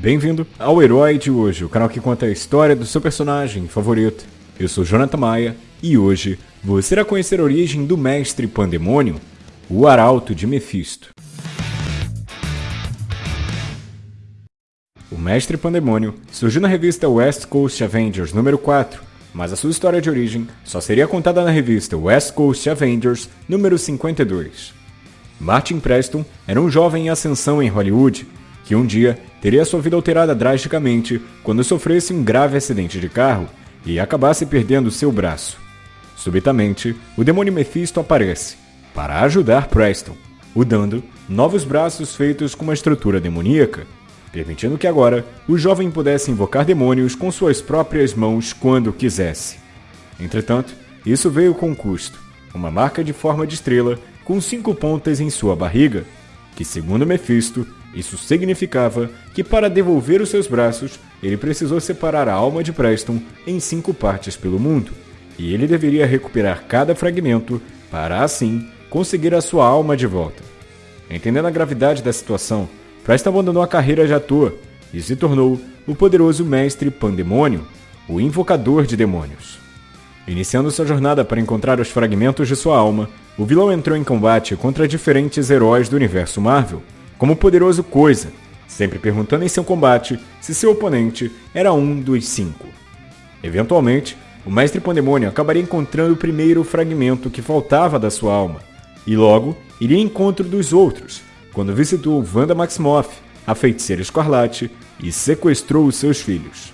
Bem-vindo ao Herói de hoje, o canal que conta a história do seu personagem favorito. Eu sou Jonathan Maia e hoje você irá conhecer a origem do Mestre Pandemônio, o Arauto de Mephisto. O Mestre Pandemônio surgiu na revista West Coast Avengers número 4, mas a sua história de origem só seria contada na revista West Coast Avengers número 52. Martin Preston era um jovem em ascensão em Hollywood que um dia teria sua vida alterada drasticamente quando sofresse um grave acidente de carro e acabasse perdendo seu braço. Subitamente, o demônio Mephisto aparece para ajudar Preston, o dando novos braços feitos com uma estrutura demoníaca, permitindo que agora o jovem pudesse invocar demônios com suas próprias mãos quando quisesse. Entretanto, isso veio com custo, uma marca de forma de estrela com cinco pontas em sua barriga, que, segundo Mephisto, isso significava que para devolver os seus braços, ele precisou separar a alma de Preston em cinco partes pelo mundo, e ele deveria recuperar cada fragmento para, assim, conseguir a sua alma de volta. Entendendo a gravidade da situação, Preston abandonou a carreira de ator e se tornou o poderoso mestre Pandemônio, o invocador de demônios. Iniciando sua jornada para encontrar os fragmentos de sua alma, o vilão entrou em combate contra diferentes heróis do universo Marvel, como poderoso Coisa, sempre perguntando em seu combate se seu oponente era um dos cinco. Eventualmente, o Mestre Pandemônio acabaria encontrando o primeiro fragmento que faltava da sua alma, e logo iria em encontro dos outros, quando visitou Wanda Maximoff, a feiticeira escarlate, e sequestrou os seus filhos.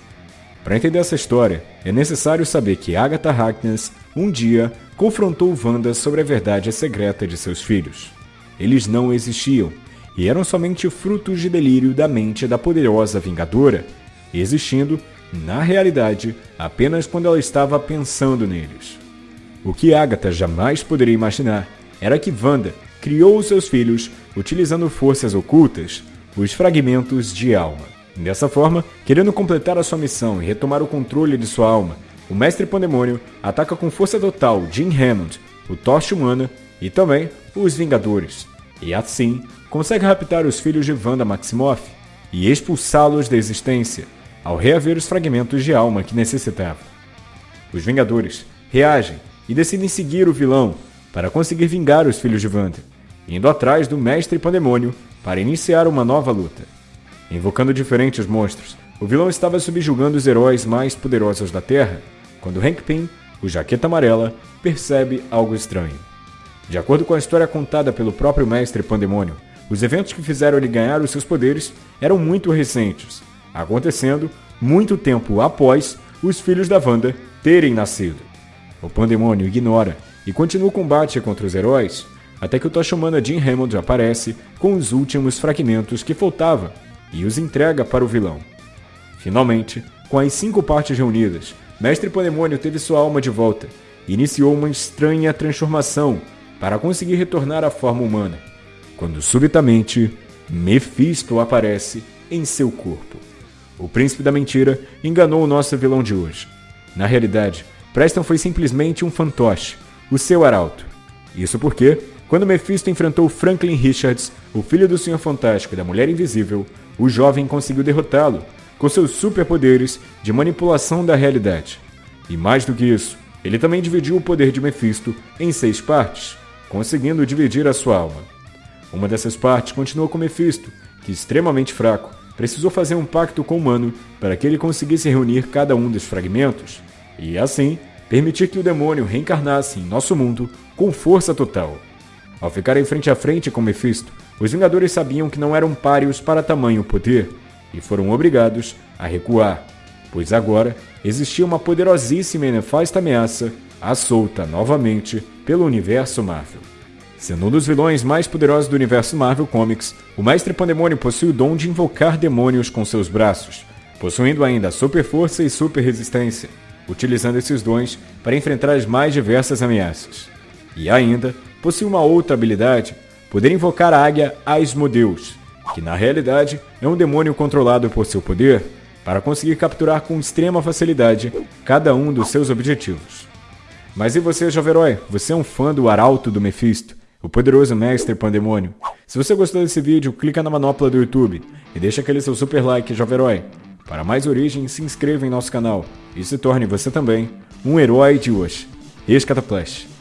Para entender essa história, é necessário saber que Agatha Harkness um dia confrontou Wanda sobre a verdade secreta de seus filhos. Eles não existiam e eram somente frutos de delírio da mente da poderosa Vingadora, existindo, na realidade, apenas quando ela estava pensando neles. O que Agatha jamais poderia imaginar era que Wanda criou os seus filhos utilizando forças ocultas, os fragmentos de alma. Dessa forma, querendo completar a sua missão e retomar o controle de sua alma, o Mestre Pandemônio ataca com força total Jim Hammond, o Tocha Humana e também os Vingadores, e assim consegue raptar os filhos de Wanda Maximoff e expulsá-los da existência, ao reaver os fragmentos de alma que necessitava. Os Vingadores reagem e decidem seguir o vilão para conseguir vingar os filhos de Wanda, indo atrás do Mestre Pandemônio para iniciar uma nova luta. Invocando diferentes monstros, o vilão estava subjugando os heróis mais poderosos da Terra, quando Hank Pym, o Jaqueta Amarela, percebe algo estranho. De acordo com a história contada pelo próprio Mestre Pandemônio, os eventos que fizeram ele ganhar os seus poderes eram muito recentes, acontecendo muito tempo após os filhos da Wanda terem nascido. O Pandemônio ignora e continua o combate contra os heróis, até que o Tocha Humana Jim Hammond aparece com os últimos fragmentos que faltavam e os entrega para o vilão. Finalmente, com as cinco partes reunidas, Mestre Pandemônio teve sua alma de volta e iniciou uma estranha transformação para conseguir retornar à forma humana, quando subitamente Mephisto aparece em seu corpo. O príncipe da mentira enganou o nosso vilão de hoje. Na realidade, Preston foi simplesmente um fantoche, o seu arauto. Isso porque, quando Mephisto enfrentou Franklin Richards, o filho do Senhor Fantástico e da Mulher Invisível, o jovem conseguiu derrotá-lo com seus superpoderes de manipulação da realidade. E mais do que isso, ele também dividiu o poder de Mephisto em seis partes, conseguindo dividir a sua alma. Uma dessas partes continuou com Mephisto, que, extremamente fraco, precisou fazer um pacto com o humano para que ele conseguisse reunir cada um dos fragmentos e, assim, permitir que o demônio reencarnasse em nosso mundo com força total. Ao ficarem frente a frente com Mephisto, os Vingadores sabiam que não eram páreos para tamanho poder e foram obrigados a recuar, pois agora existia uma poderosíssima e nefasta ameaça à solta novamente pelo universo Marvel. Sendo um dos vilões mais poderosos do universo Marvel Comics, o Mestre Pandemônio possui o dom de invocar demônios com seus braços, possuindo ainda super força e super resistência, utilizando esses dons para enfrentar as mais diversas ameaças. E ainda possui uma outra habilidade poder invocar a águia Asmodeus, que na realidade é um demônio controlado por seu poder para conseguir capturar com extrema facilidade cada um dos seus objetivos. Mas e você, jovem herói? Você é um fã do Arauto do Mephisto? o poderoso Mestre Pandemônio. Se você gostou desse vídeo, clica na manopla do YouTube e deixa aquele seu super like, jovem herói. Para mais origens, se inscreva em nosso canal e se torne você também um herói de hoje. Ex-Cataplash.